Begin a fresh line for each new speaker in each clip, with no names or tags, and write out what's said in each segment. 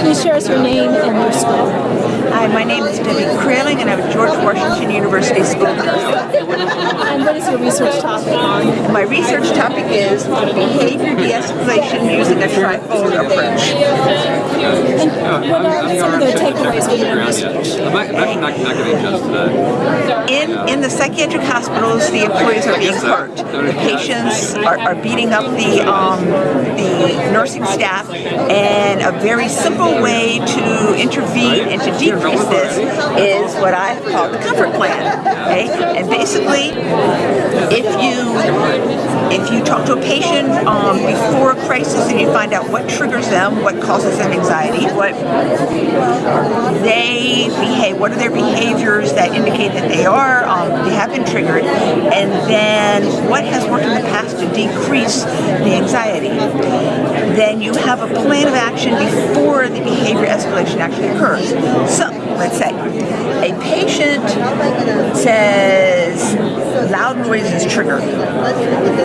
Please share us your name and your school.
Hi, my name is Debbie Kraling and I'm at George Washington University School of Nursing.
And your research topic?
My research topic is behavior de-escalation using a trifold approach.
And what are some of the takeaways from your research?
I'm actually not, not getting just today.
In, in the psychiatric hospitals, the employees are being hurt. The patients are, are beating up the, um, the nursing staff and a very simple way to intervene and to decrease this is what I call the comfort plan. Okay? And basically, if you if you talk to a patient um, before a crisis and you find out what triggers them, what causes them anxiety, what they behave, what are their behaviors that indicate that they are, um, they have been triggered, and then what has worked in the past to decrease the anxiety, then you have a plan of action before the behavior escalation actually occurs. So, let's say a patient says loud noise is triggered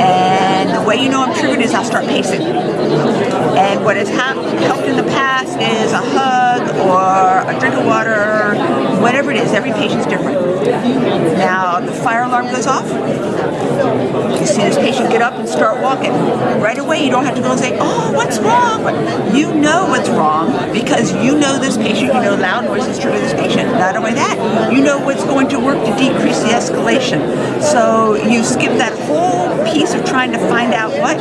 and the way you know I'm triggered is I'll start pacing. And what has helped in the past is a hug or a drink of water whatever it is every patient's different. Now the fire alarm goes off. You see this patient get up and start walking right away you don't have to go and say oh what's wrong? You know what's wrong because you know this patient you know loud noise is triggered this patient. Not only that you know what's going to work to decrease the escalation so you skip that whole piece of trying to find out what,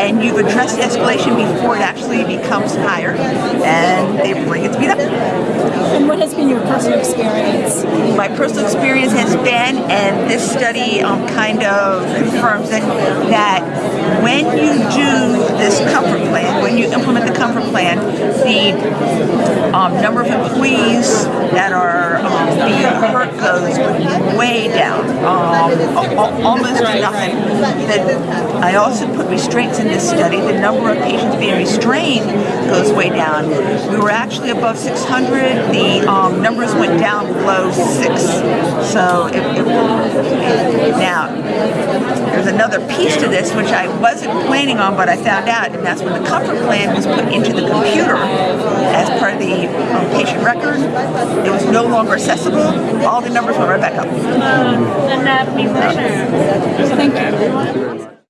and you've addressed the escalation before it actually becomes higher, and they bring it to be up.
And what has been your personal experience?
My personal experience has been, and this study um, kind of confirms it, that when you do this comfort plan, when you implement the comfort plan, the um, number of employees that are um, being hurt goes um, almost nothing. The, I also put restraints in this study. The number of patients being restrained goes way down. We were actually above 600. The um, numbers went down below six. So it, it, now there's another piece to this which I wasn't planning on, but I found out, and that's when the comfort plan was put into the computer as part of the um, patient record. It was no longer accessible. All the numbers went right back up.
Uh, and that means Thank you.